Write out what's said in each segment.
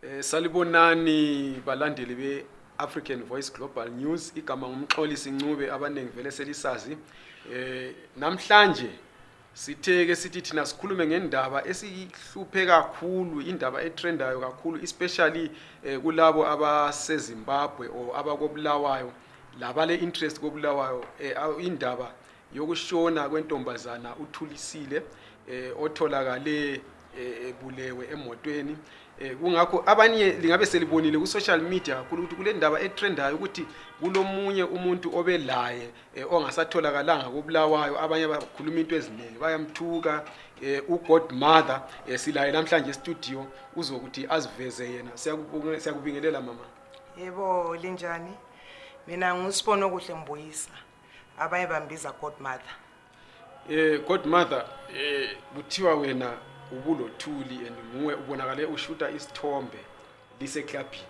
Eh salibonani balandeli be African Voice Global News igama ngumxolisi Ncube abaningi vele selisazi eh namhlanje sitheke sithi thina sikhulume ngendaba esihluphe kakhulu indaba etrendayo kakhulu especially eh, kulabo abaseZimbabwe or abakobulawayo labale interest kobulawayo eh, indaba yokushona kwentombazana uthulisile eh, otholakale ebulewe emotweni Eh, kungakho abanye lingabe selibonile ku-social media kakhulu ukuthi kule ndaba etrendayo ukuthi kulomunye umuntu obelaye um eh, ongasatholakalanga kobulawayo abanye bakhuluma into eziningi bayamthuka um eh, ugod mother um silaye namhlanje estudio uzokuthi aziveze yena siyakubingelela mama yebo linjani mina ngusibone okuhle mbuyisa abanye bambiza god mother um god mother um kuthiwa wena ubulothuli and nguwe ubonakale ushuta isithombe liseklabhini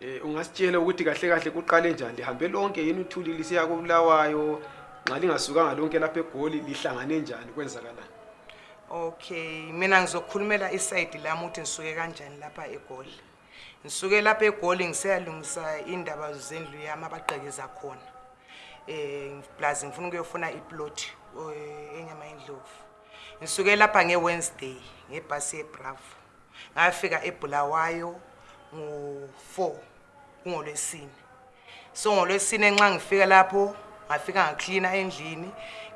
um eh, ungasitshela ukuthi kahle kahle kuqale njani lihambe lonke yini uthuli lisiya kobulawayo nxa lingasukanga lonke lapha egoli lihlangane njani kwenzakalani okay mina ngizokhulumela isayidi lami ukuthi ngisuke kanjani lapha egoli ngisuke lapha egoli ngiseyalungisa indaba zendlu yami abagqekeza khona um eh, plazi ngifuna ukuyofuna iploti eh, enyama yendlovu ngisuke lapha nge-wednesday ngebhasi yebravo ngafika ebulawayo ngo-four kungolwesine so ngolwesine nxa ngifika lapho ngafika ngaklina endlini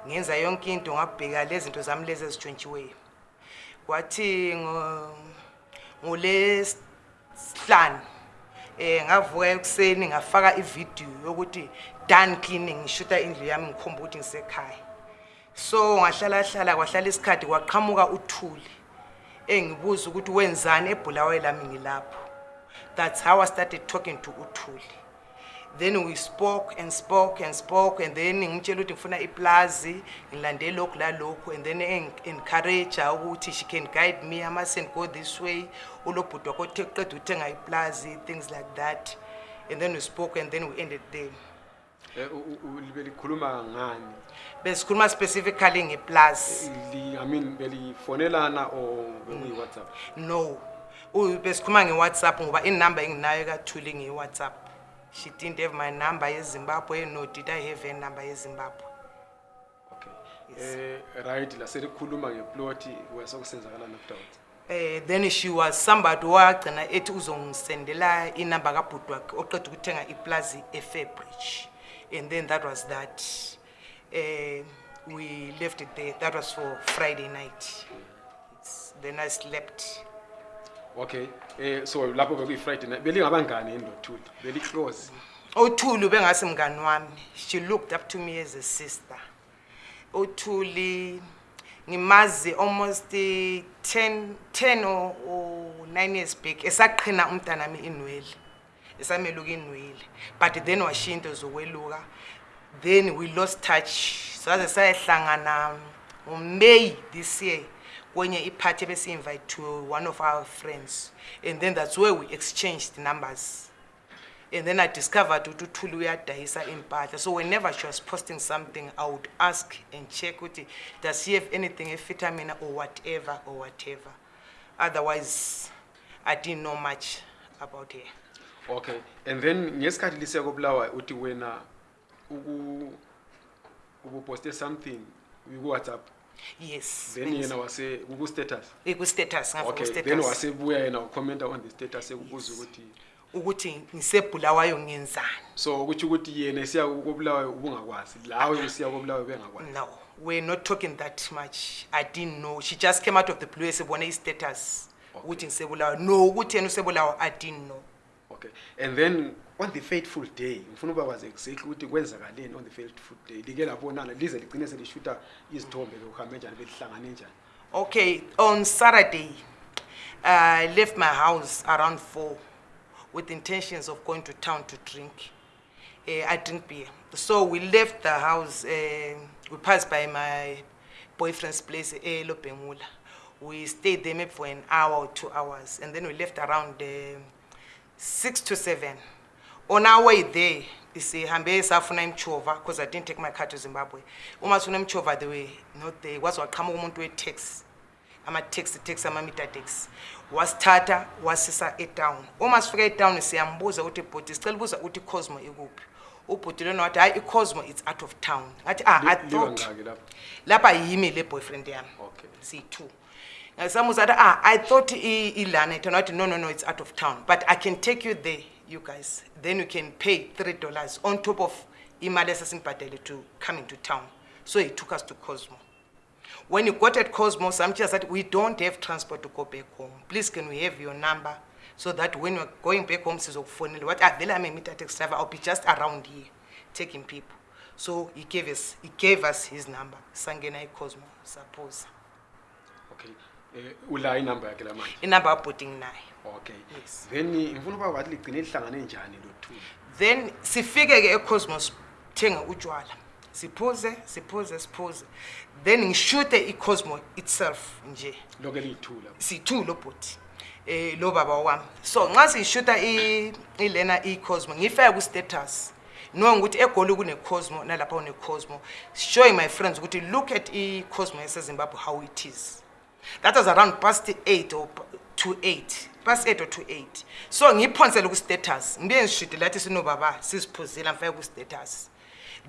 ngenza yonke into ngabheka lezinto zami lezi ezitshontshiweyo kwathi ngolesihlanu eh ngavuka ekuseni ngafaka ividiyo yokuthi done cleaning ngishuta indlu yami ngikhomba ukuthi ngisekhaya so ngahlala hlala kwahlala isikhathi kwaqhamuka uthuli engibuza ukuthi wenzani ebhulawayo lami ngilapho that's how i started talking to uthuli then we spoke and spoke and spoke and then ngimtshela ukuthi ngifuna iplazi ngilandele lokhu lalokhu and then encourage ukuthi she can guide me amasend go this way ulobhudwa kothe uqeda uthenga iplazi things like that and then we spoke and then we ended there Eh, libe likhuluma ngani besikhuluma specifically ngeplus eh, i mean belifonelana or bekuyi-whatsapp no besikhuluma nge-whatsapp ngoba inumber enginayo ekathuli nge-whatsapp she didn't have my number yezimbabwe no did i have a number yezimbabwe okay yes. uh, right laselikhuluma ngeplot wesokusenzakalana kudout Uh, eh, then she was somebody owagcina ethi uzongisendela inumber kabhudwakhe oqeda ukuthenga iplazi efairbridge and then that was that uh, we left it there that was for friday night It's, then i slept okay um uh, so lapho bekuyi-friday night belingabangani endothuli beliclose othuli oh, bengasemngani wami she looked up to me as a sister othuli oh, ngimazi almost uh, ten, ten or, or nine years back esaqhina umntanami inwele looking inwele but then washiya into zokweluka then we lost touch So as I saze sayehlangana um, may this year kwenye party, ebesi-invite to one of our friends and then that's where we exchanged numbers and then i discovered ukuthi uthuli uyadayisa impahla so whenever she was posting something i would ask and check with her. does she have anything A vitamin or whatever or whatever otherwise i didn't know much about her okay and then ngesikhathi lisiya kobulawayo uthi wena ubuposte something kuwhatsapp yes then yena wase kuku-status kustatus okthen wasebuya yena wakommenta on the status ekubuza ukuthi ukuthi ngisebhulawayo ngenzani so kutho ukuthi yena esiya kobulawayo ubungakwazi lawe usiya kobulawayo bengakwazi no we're not talking that much i didn't know she just came out of the blue esebone i-status ukuthi ngisebulawayo no ukuthi yena usebulawayo i didn't know okay and then on the fateful day ngifuna was executed exactly that kwenzakaleni on the fateful day the girl like labonana lize ligcine selishuta izithombe lokuhambe njani belihlangane njani okay on saturday i uh, left my house around four with intentions of going to town to drink uh, i drink beer so we left the house uh, we passed by my boyfriend's place elobhemula uh, we stayed there maybe for an hour or two hours and then we left around uh, six to seven on our way there I'm isihambe safuna Chova, because i didn't take my car to zimbabwe uma sifuna Chova, the way not there am waqhamuka text. wetaxi text I'm ama meter text. Was Was eight down? down. taxi wasithatha wasisa etown uma sifika etown siyambuza ukuthi bhoti sicela ubuza ukuthi icosmo ikuphi ubhuti lona wathi hayi icosmo it's out of town ngathi ah i thought lapha yimi le boyfriend yami okay. siyi-two uh, eh, some was ah, I thought Ilanet, not, no, no, no, it's out of town. But I can take you there, you guys. Then you can pay $3 on top of imali esasimbhadele to come into town so he took us to cosmo when he got at cosmo samtshela said we don't have transport to go back home please can we have your number so that when we're going back home phone, wathi avele ah, am emitatex driver i'll be just around here taking people so he gave us, he gave us his number Sangenai Cosmo, suppose. Eh, ula inamba yakhe lamanje inamba aboding nayo okay yes. then ngifuna uba wathi ligcine lihlangane njani lothuli then sifike ke ecosmos thenga utshwala siphuze siphuze siphuze then ngishute icosmo itself nje loke liyithula siyithula obhoti eh lo baba wami so nxa siyishuta ilena icosmo ngifike ku-status knowing ukuthi egoli kune-cosmo nalapha kune-cosmo showing my friends ukuthi look at i-cosmo yasezimbabwe how it is that was around past 8 or to 8 past 8 or to 8 so ngiyiphonsele ku-status ngibuye ngishidile athi sinobaba siziphuzile amfake ku-status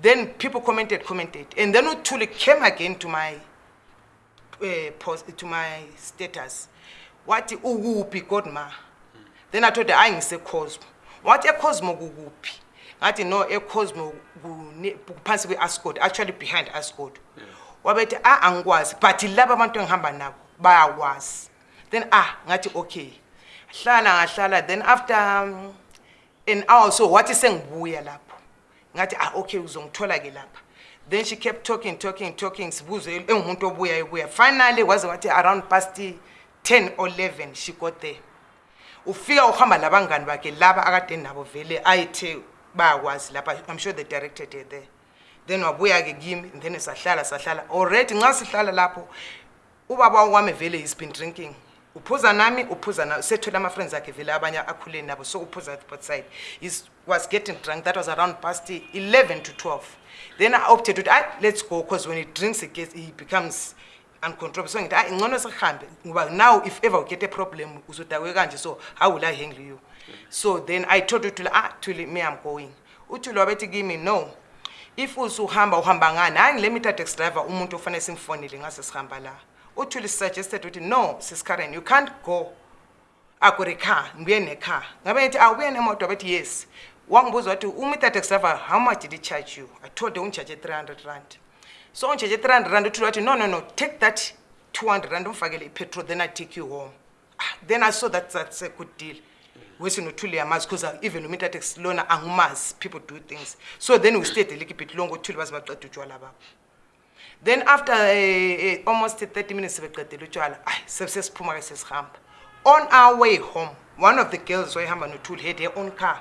then people commented commented and then uthuli came again to my uh, eh, post, to my status wathi ukuphi godma then i told the a hayi ngisecosmo wathi ecosmo kukuphi ngathi no ecosmo kuphansi kwe-ascod actually behind What about a angikwazi but laba abantu engihamba nabo bayakwazi then ah ngathi okay hlala ngahlala then after um, an hour so wathi sengibuya lapho ngathi ah okay uzongithola-ke lapha then she kept talking talking talking sibuze engumuntu obuya ebuya finally waze wathi around past ten or leven she got there ufika uhamba labangani bakhe laba akade nabo vele ayethe bayakwazi lapha i'm sure the director there then wabuya-ke kimi then sahlala sahlala already nxa sihlala lapho ubaba wami vele he's been drinking uphuza nami uphuza nawe sethole ama-friends akhe vele abanye akhuleni nabo so uphuza both side he was getting drunk that was around past 11 to 12 then i opted to ah let's go because when he drinks again he becomes uncontrollable so ngithi hayi ngcono sihambe ngoba now if ever get a problem uzodakwe kanje so how will i handle you so then i told uthule ah thule me i'm going uthule wabethi kimi no if usuhamba uhamba ngani hayi ngile mitadex driver umuntu ofanele simfonele ngase sihamba la uthuli suggested ukuthi no sis karen you can't go akure car ngibuye necar ngabe nithi awubuye nemoto abethi yes wangibuza ukuthi umithate kusava how much did i charge you i told the ungishage 300 rand so ungishage 300 rand uthule wathi no no no take that 200 rand umfakele ipetrol then i take you home ah, then i saw that that's a good deal wethi nothule yamazi because even umithatex lona angumazi people do things so then we stayed a little bit long othule baze baqeda utshwalababo then after uh, uh, almost 30 minutes sebeqedele utshwala ayi sesiphuma-ke sesihamba on our way home one of the girls wayehamba nothul had her own car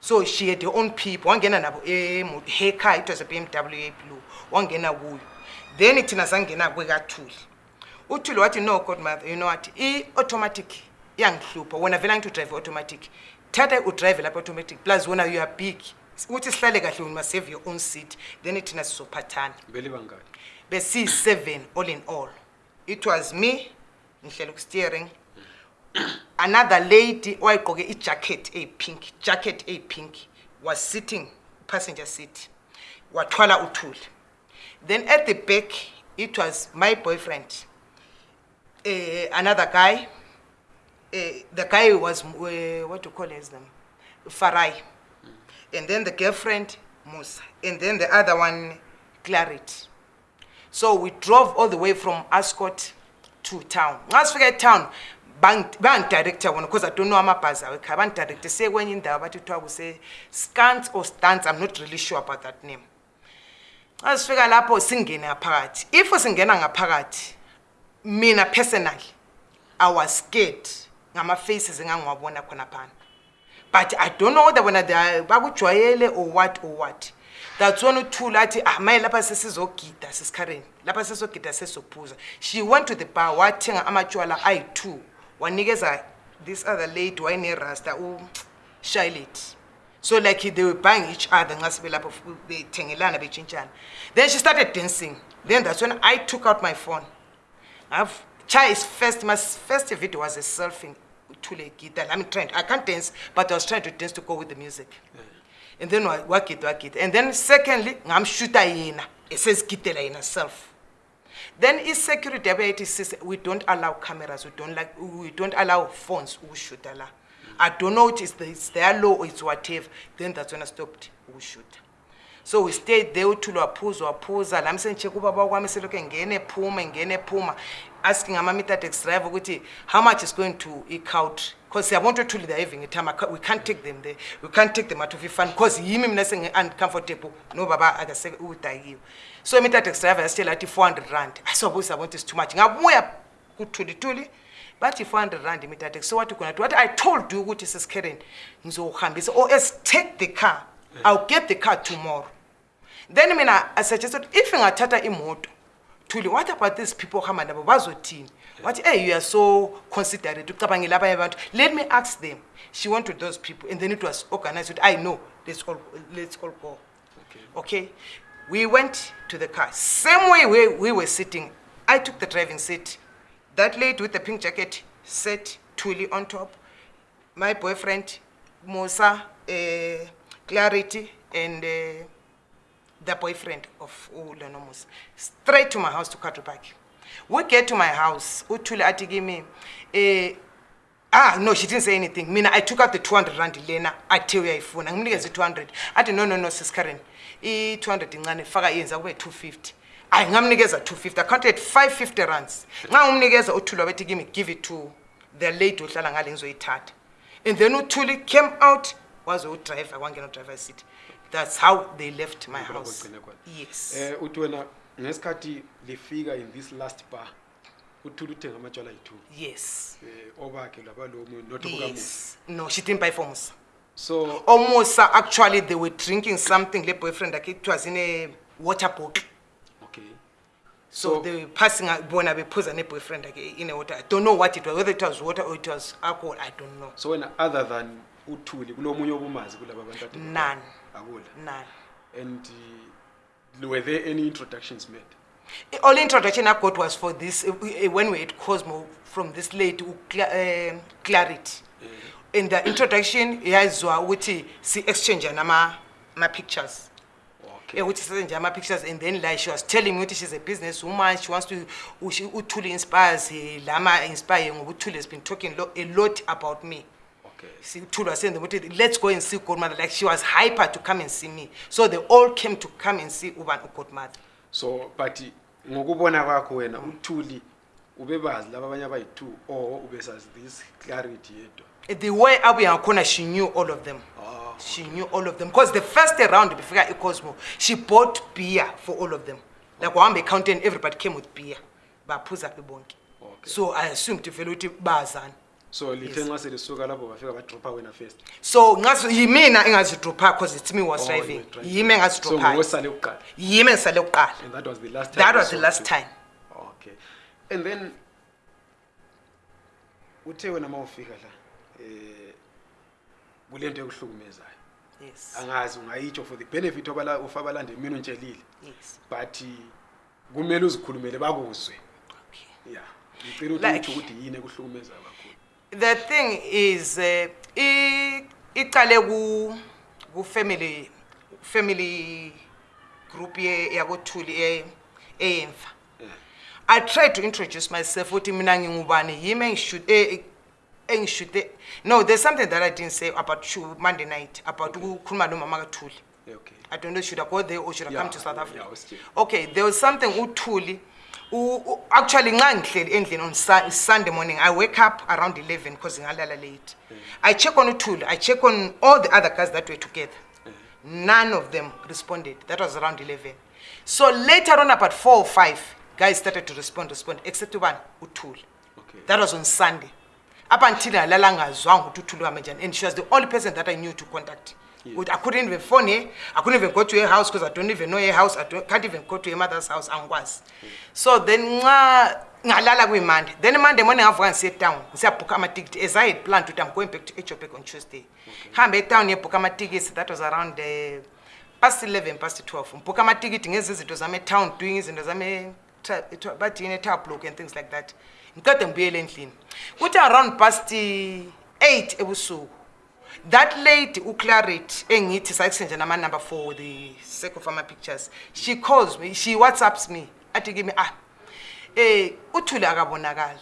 so she had her own people wangena nabo eh, her car it was a b m w a blue wangena kuyo then thina sangena kwekathuli uthule wathi no godmother you know what i-automatic iyangihlupha wena vela ngithi udrive i-automatic thatha udrive lapha automatic plus wena youare big ukuthi sihlale kahle must save your own seat then thina sizophathana beli bangani besiyi 7 all in all it was me ngihlela steering. another lady owayigqoke ijacket eyipink jacket eyipink was sitting passenger seat wathwala uthuli then at the back it was my boyfriend uh, another guy uh, the guy was uh, what do you call as them farai and then the girlfriend, Musa, and then the other one, Claret. So we drove all the way from Ascot to town. Once we get town, bank director one, because i don't know when awekha bangidirecte kwenye indawo bathi kuthiwa say scant or stance i'm not really sure about that name xa sifika lapho a ngaphakathi if singena ngaphakathi a personally i was scared My face is ngama-faces engangiwabona khona pan but i don't know whether wena bakujwayele or what or what that's when uthula athi ah maye Karen. sesizogida sesikhareni lapha says suppose she went to the bar I too. ayi-two wanikeza this other lady oh, usharlate so like they were buying each other nxa sibe lapho be chinchan. then she started dancing then that's when i took out my phone I've, Chai first, my first video was a selfie I'm trying, I can't dance, but I was trying to dance to go with the music. Yeah. And then work it, work it. And then secondly, I'm shooting. It says esezigidela in herself. Then is security about it says we don't allow cameras, we don't like we don't allow phones, we shoot I don't know it is the, it's their law or it's whatever. Then that's when I stopped we shoot. So we stayed there uthula waphuza waphuza la msenje kuba and gene puma and gene puma. asking ama-metadex driver ukuthi how much is going to i-country because siyabona ukuthi ethuli they're having itime we can't take them there we can't take them atof ifun because yimi mina senge-uncomfortable nobaba udakiwe so i-metadex driver yasitshela athi four hundred rand asiwabo siyabona ukuthi is too much ngabuya kuthulithuli bathi four hundred rand imetadex so wathi khona wathi i told you ukuthi siscaren ngizowuhambisa or as take the car i'll get the car tomorrow then mina asuggest ukuthi if ngathatha imoto Tuli, what about these people ohamba nabo bazothini What? hey eh, you are so considerate ucabangela abanye abantu let me ask them she went to those people and then it was organized i know let's all, let's all go okay. okay we went to the car same way where we were sitting i took the driving seat that lady with the pink jacket sat Tuli on top my boyfriend musa uh, clarity and uh, the boyfriend of ulonomus straight to my house to quadry park we get to my house uthule athi kimi eh, ah no she didn't say anything mina i took out the 200 rand lena athe uyayifuna ngimnikeza i-200 athi no no no siscaren i-200 incane faka yenza kube 250 ayi ngamnikeza 250 accounted 550 runs nxa ngumnikeza uthule wabethi kimi give it to the lady ohlala ngale ngizoyithatha and then uthule came out wazeudriver kwangena udriver sity that's how they left my houseyesum uh, eh, uthi wena ngesikhathi lifika in this last bar uthule uthenga amatshwala yi-two yes um obakhe labalomnotyes no she didn't buy for musa so omusa oh, actually they were drinking something le boyfriend akhe it was in a water bottle okay so, so they were passing bona bephuza ne-boyfriend akhe in a water i don't know what it was whether it was water or it was alcohol i don't know so wena other than uthule kulo munye obumazi kulaba abantu none akula none and uh, were there any introductions made all introduction i got was for this uh, uh when we had cosmo from this lady uh, uh, clarity mm. and the introduction yaziwa ukuthi si-exchange nama-pictures ukuthi okay. senje ama-pictures and then like she was telling me ukuthi she's a business woman she wants to uthule inspires eh, lama-inspire ngoba uthule has been talking a lot about me mm sithulwa senzima ukuthi let's go and see godmother like she was hyper to come and see me so they all came to come and see uban ugodmother so but ngokubona kwakho wena uthuli ubebazi laba abanye abayi-two or ubesazi this clarity yedwa the way abuya ngakhona she knew all of them ah, she knew all of them because the first round befika icosmo she bought beer for all of them like wahamba ecountain everybody came with beer baphuza bebonke so i assumed vele ukuthi bazane so lithe yes. nxa selisuka lapho bafika badropha wena first so ngazi yimina engazidropha because it's me was oh, driving yimi engazidrophaosale kuqala yimi engisale kuqala that was the last time, that was the last time. okay and then uthe wena uma ufika la eh kule nto ekuhlukumezayo yes angazi ungayitsho for the benefit obala ufa abalande mina untshelile yes but kumele uzikhulumele bakuzwe okay yeah ngicela ukuthi ukuthi yini ekuhlukumezayo kakhulu the thing is eh, iqale ku-family family group yakothuli eyemva i tried to introduce myself ukuthi mina ngingubani yimi engishute eh, no there's something that i didn't say about monday night about ukukhuluma nomama kathuli i don't know should i go there or should i come to south africa okay there was something uthuli okay. actually nxa ngihleli endlini on sunday morning i wake up around 11 because ngalala late mm. i check on uthule i check on all the other guys that were together mm. none of them responded that was around 11 so later on about four or five guys started to respond respond except one uthule Okay. that was on sunday up until nalala ngazwanga ukuthi uthule kame and she was the only person that i knew to contact yeah. I couldn't even phone her. I couldn't even go to her house because I don't even know her house. I don't, can't even go to her mother's house. And worse. Mm. So then, ngalala we man. Then Monday morning, I've gone sit down. I'm As I had planned to, I'm going back to HOP on Tuesday. I'm down here, Pukama tickets. That was around the eh, past 11, past 12. Pukama ticket, it was a town doing and it was a but in a tap look and things like that. Ngikade ngibuyele endlini. Kuthi around past eh, 8 It was so. that lady uclaret engithi eh, sakusenje namanumber for the sake of ama-pictures she calls me she whatsapps me athi kimi a ah, um eh, uthule akabonakali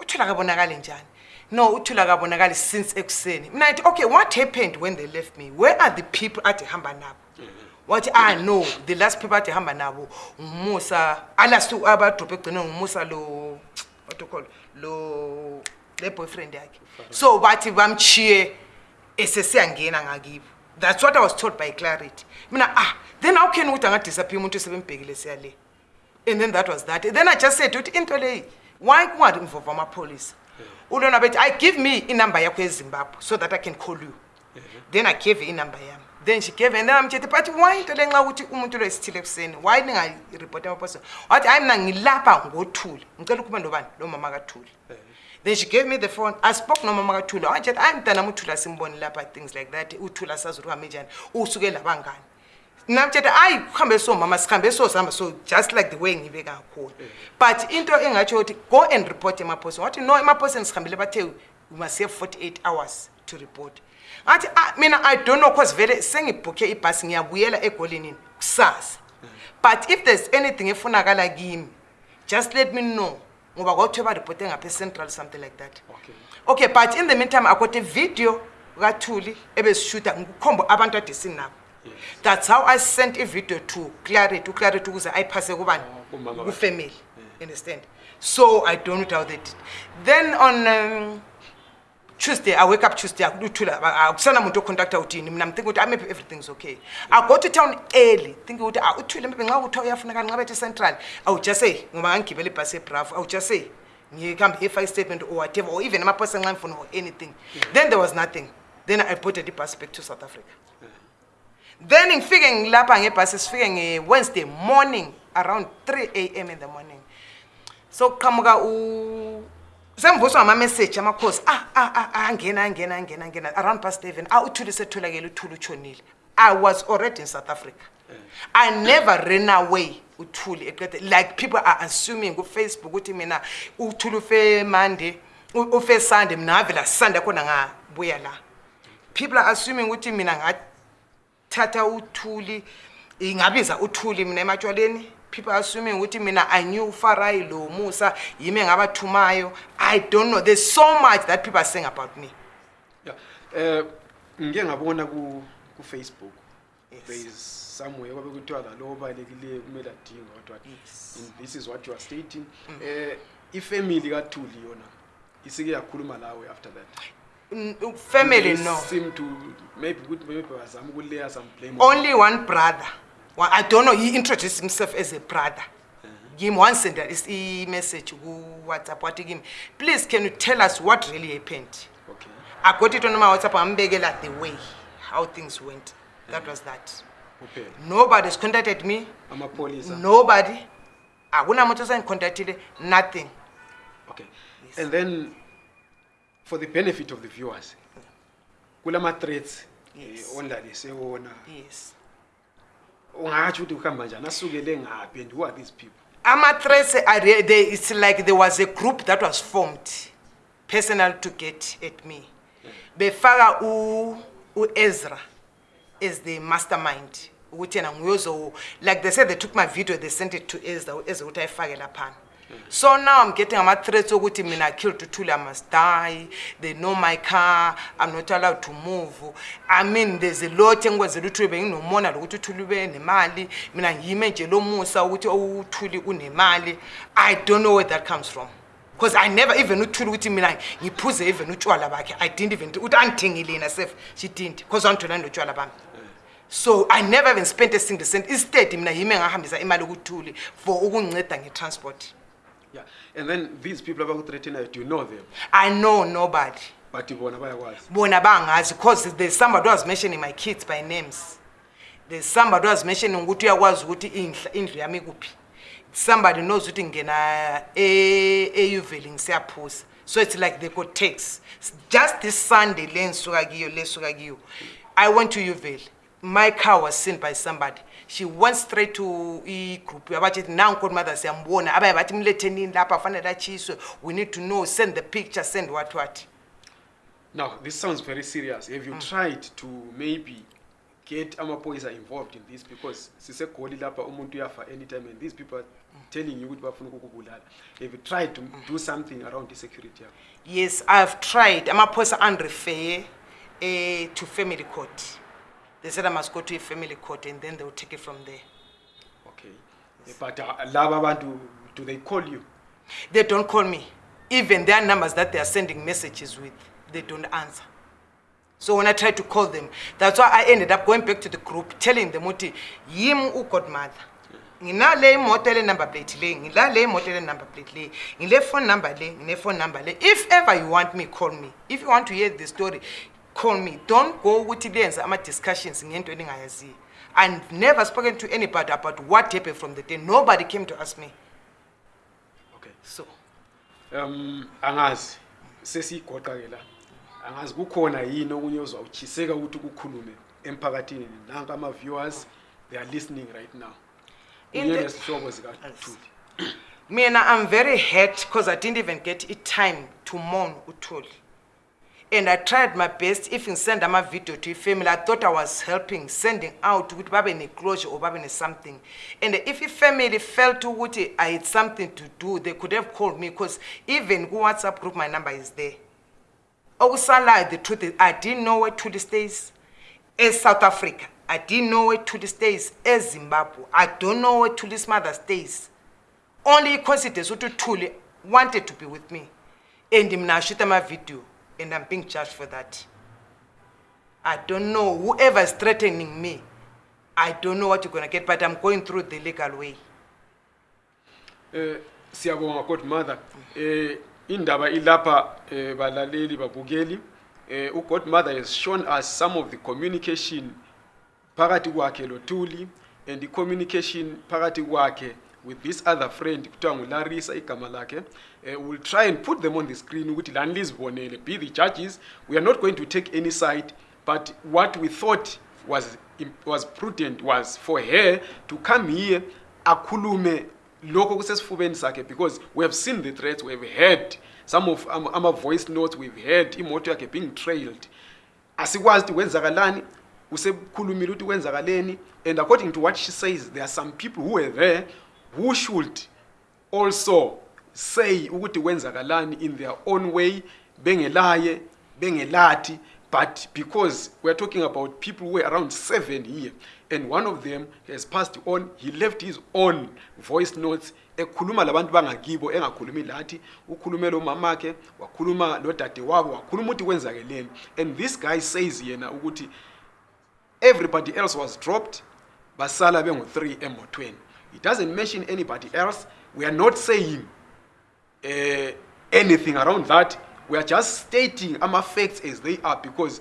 uthule akabonakali njani no uthule akabonakali since ekuseni mina ithi okay what happened when they left me where are the people athi hamba nabo wathi a ah, no the last people athi hamba nabo ngumusa alast abadrophu ekugcine ngumusa lo what ocall lo le boyfriend yakhe so bathi bamchiye esesiyangena ngakibo that's what i was told by clarity mina ah then how can ukuthi angadisaphiya umuntu esebemibhekile siyale and then that was that then i just said ukuthi into leyi why kungari mvova amapholisa ulona bethi i give me inumber yakho yezimbabwe so that i can call you then i gave her inumber yami then she gave and then amthethe but why into le nxa ukuthi umuntu lo esithile ekuseni why ningaripoti amaphoisa wathi hayi mina ngilapha ngothule ngicela ukhuba nobani lo mama kathule then she gave me the phone i spoke nomama kathula wajeti ayi mntanam uthula simboni lapha things like that uthula sazi uhambe njani usuke labangani namtshethe ayi kuhambe somama sihambe sozihamba so just like the way ngibe kakhulu but into engatsho ukuthi go and report emaphoseni wathi no emaphoseni sihambele bathe we must have forty eight hours to report ngathi ah, mina i don't know cause vele sengibhukhe ibhasi ngiyabuyela egolenini kusasa but if there's anything efunakala kimi just let me know ngoba kwakuthiwe baripote ngapha e-central something like that okay. okay but in the meantime akhothe video kathuli ebezishuta ngukhombo abantu adesinabo yes. that's how i sent i-video to clarity uclarity ukuze ayiphase kubani oh, kufamily yeah. understand so i don't know how they did then on um, Tuesday, I wake up Tuesday, I do Tula, I send them to contact out in him, I'm thinking, I maybe everything's okay. I go to town early, thinking, I would tell him, I would tell you, I'm going to central. I would just say, Momanki, Beli Passe Prav, I would just say, you come here five statement or whatever, or even my personal line phone or anything. Then there was nothing. Then I put a deeper back to South Africa. Then in figuring Lapa and passes figuring Wednesday morning around 3 a.m. in the morning. So Kamuga, ooh. semvuswa ngamamessaji amakhosi ah, ah, ah, angena angena angena angena around past seven authule setholakele uthule utshonile i was already in south africa eh. i never ran away uthule eqede like people are assuming ufacebook ukuthi mina uthule ufe monday ufe sunday mina ngavela sunday khona ngabuya la people are assuming ukuthi mina ngathatha uthuli ingabiza uthuli mina ematshwaleni people assuming ukuthi mina i knew ufarayi lo musa yimi engabathumayo i don't know there's so much that people are saying about me ya yeah. um uh, ngike ngabona kufacebook yes. somewhere kwabe kuthiwa lalo obalulekileyo kumele adinga kodwa this is what you are stating um mm. uh, ifamily kathuli yona isike yakhuluma lawe after that family no seem to maybe maybe bazama ukulayer some blame only one brother well, i don't know he introduced himself as a brother gim uh uh-huh. -huh. one sender imessage kuwhatsapp wathi kimi please can you tell us what really happened okay. i got it onoma whatsapp ngambekela the way how things went that uh -huh. was that okay. nobody has contacted me nobody akunamuntu osengicontactile nothing okay. yes. and then for the benefit of the viewers kulama-threats eh, yes. eh, ondlalise wona yes ungatsho ukuthi uhamba njani asukele ngaphi and who are these people amatrese it's like there was a group that was formed personal to get at me mm. befaka u-ezra as the master mind ukuthi yena nguyozo like they said they took my video they sent it to ezra uezra ukuthi ayifake laphana so now i'm getting ama-threats okuthi mina killed utuli i must die they know my car i'm not allowed to move i mean there's a lot engikwenzela uthuli benginomona lokuthi uthuli ube nemali mina ngiyime nje lo musa ukuthi outhuli unemali i don't know where that comes from because i never even uthuli ukuthi mina ngiphuze even utshwala bakhe i didn't even ukuthi angithengile yena sef she didn't because wangithola notshwala bami so i never even spent a single cent istead mina yime ngahambisa imali okuthuli for ukungceda nge-transport And then these people abakuthreathena you know them. I know nobody. But you wanna bona bayakwazi. Bona as because there's somebody who was mentioning my kids by names. There's somebody who was mentioning ukuthi uyakwazi ukuthi indlu indlu in kuphi. Somebody knows ukuthi ngena eyuveli ngisiyaphusa. So it's like they got takes. Just this Sunday Len Suragio, kiyo le suka I went to Uvel. My car was seen by somebody. she went straight to igroup yabatshethi nanko mother siyambona abaye bathi mletenini lapha afanele atshiswe we need to know send the picture send what what now this sounds very serious have you mm. tried to maybe get amaphoyisa involved in this because sisegoli lapha umuntu uyafa anytime and these people are telling you ukuthi bafuna ukukubulala have you tried to mm. do something around i-security yakho yes i have tried amaphoyisa andrefeye eh, um to family court They said I must go to a family court and then they will take it from there. Okay. Yes. But uh, do, do they call you? They don't call me. Even their numbers that they are sending messages with, they don't answer. So when I tried to call them, that's why I ended up going back to the group, telling them, Muti, yim u godmother. le imoto ele number plate le ngilale le ele number plate le ngile phone number le phone number le if ever you want me call me if you want to hear the story call me don't go ukuthi lenze ama-discussions ngento eningayaziyo and never spoken to anybody about what happened from the day nobody came to ask me okay so um angazi sesiyigoqa-ke la angazi kukhona yini okunye ozwa uthiseka ukuthi kukhulume emphakathini nanko ama-viewers they are listening right now nesihlobo zikatuli mina i'm very hurt because i didn't even get itime to mourn utuli and i tried my best even send video to family, i thought i was helping sending out with babe neclosure or babe something. and if family felt what i had something to do they could have called me because even whatsapp group my number is there Also, okusalayo the truth is i didn't know where to the states South africa i didn't know where to the states Zimbabwe. i don't know where to this mother states only icoincidence ukuthi uthuli wanted to be with me and shoot my video and I'm being charged for that. I don't know, whoever is threatening me, I don't know what you're going to get, but I'm going through the legal way. Eh, siyabonga court mother. Eh, indaba ilapha eh, balaleli babukeli. uGod Mother has shown us some of the communication Parati wake lotuli and the communication phakathi kwakhe with this other friend kuthiwa ngularisa igama lakhe uh, will try and put them on the screen ukuthi lani lizibonele be the judges we are not going to take any side but what we thought was, was prudent was for her to come here akhulume lokho kusesifubeni sakhe because we have seen the threats we have heard some of ama-voice notes we've heard imoto yakhe being trailed asikwazi ukuthi kwenzakalani usekhulumile ukuthi kwenzakaleni and according to what she says there are some people who were there who should also say ukuthi kwenzakalani in their own way bengelaye bengelathi but because weare talking about people who were around seven here and one of them has passed on he left his own voice notes ekhuluma labantu bangakibo engakhulumi lathi ukhulume lo mamakhe wakhuluma lodade wabo wakhuluma ukuthi kwenzakeleni and this guy says yena ukuthi everybody else was dropped basala bengu-three emotweni He doesn't mention anybody else. We are not saying uh, anything around that. We are just stating our facts as they are because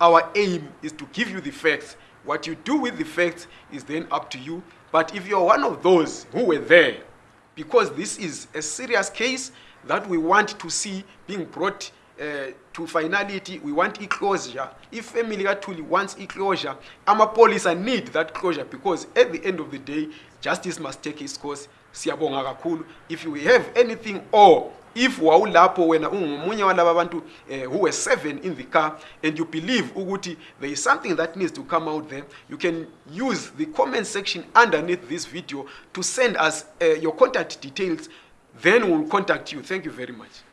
our aim is to give you the facts. What you do with the facts is then up to you. But if you're one of those who were there, because this is a serious case that we want to see being brought uh, to finality we want closure. if family Tuli wants our police need that closure because at the end of the day justice must take his course siyabonga kakhulu if you have anything or if wawulapho wena ungomunye walaba abantu eh, who were seven in the car and you believe ukuthi there is something that needs to come out there you can use the comment section underneath this video to send us uh, your contact details then we'll contact you thank you very much